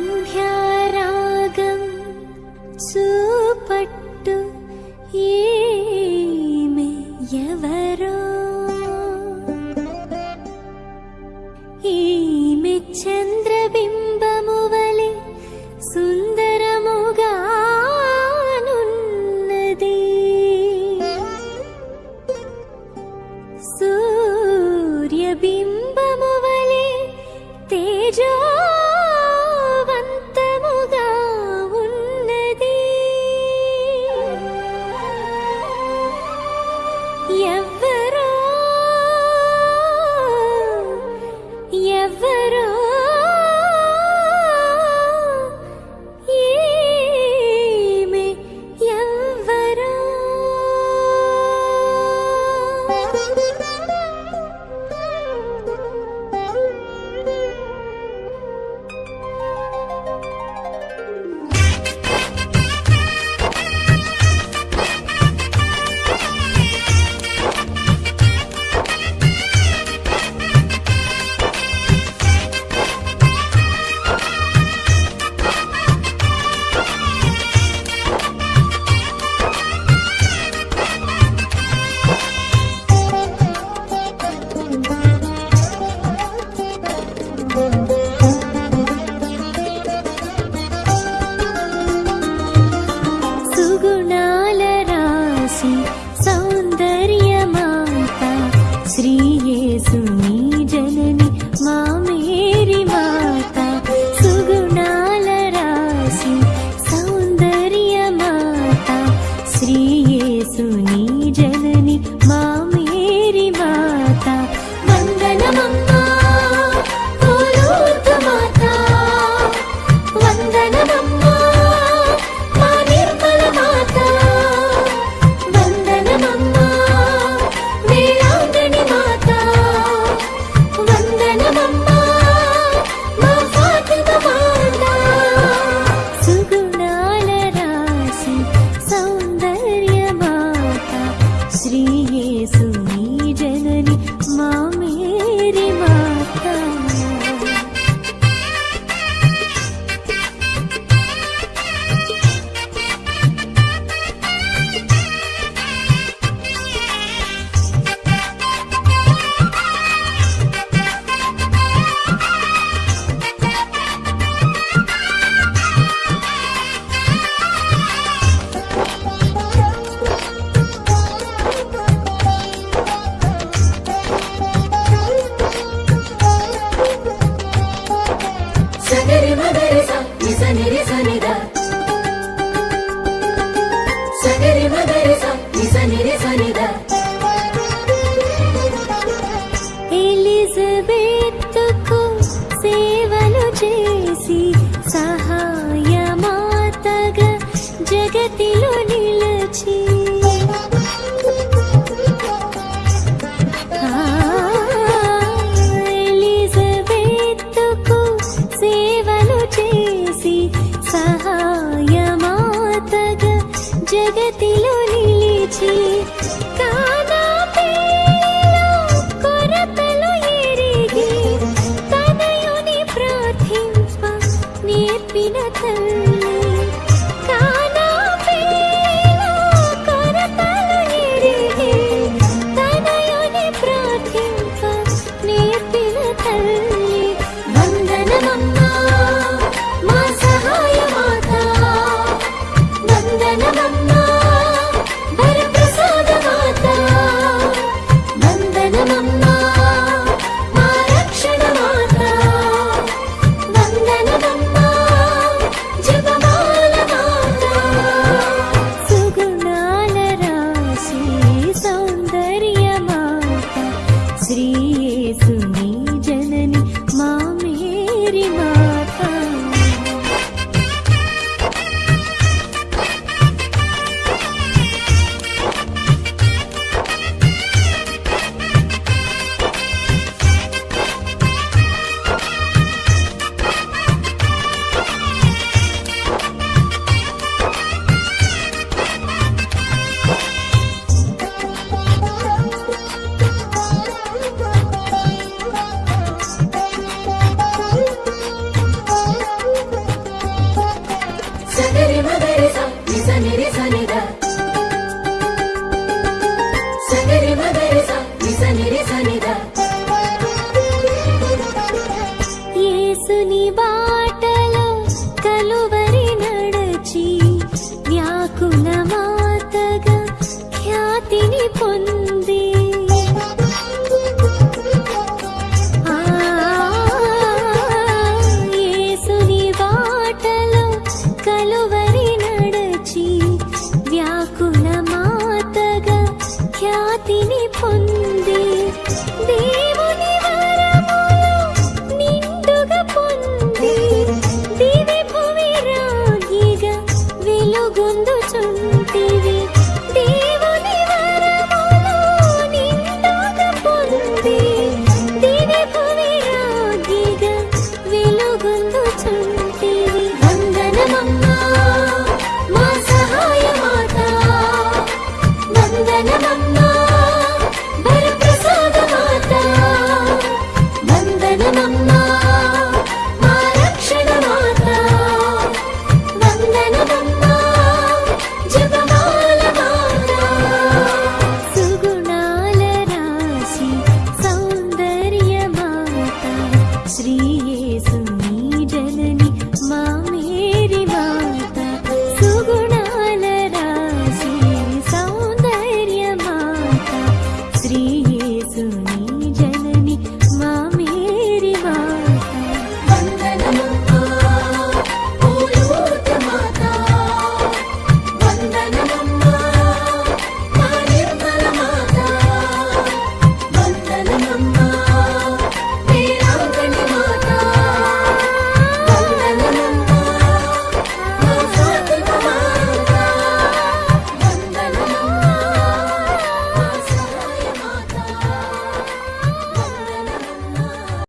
सन्ध्यारागं सुपट्टु ये ये सुनी जननी मा సగరి మగరి స నిస నిరి సనిద చేతిలో నిలిచి నేర్పిన తల్లి. ఖ్యాతిని పొంది దేవుని వరములు నిండుగా పొంది దివి భూమి రాగిగా వెలుగొందుచుంటివి దేవుని వరములు నిండుగా పొంది దివి భూమి రాగిగా వెలుగొందుచుంటివి వందనమమ్మా మా సహాయ మాత. వందనమమ్మా.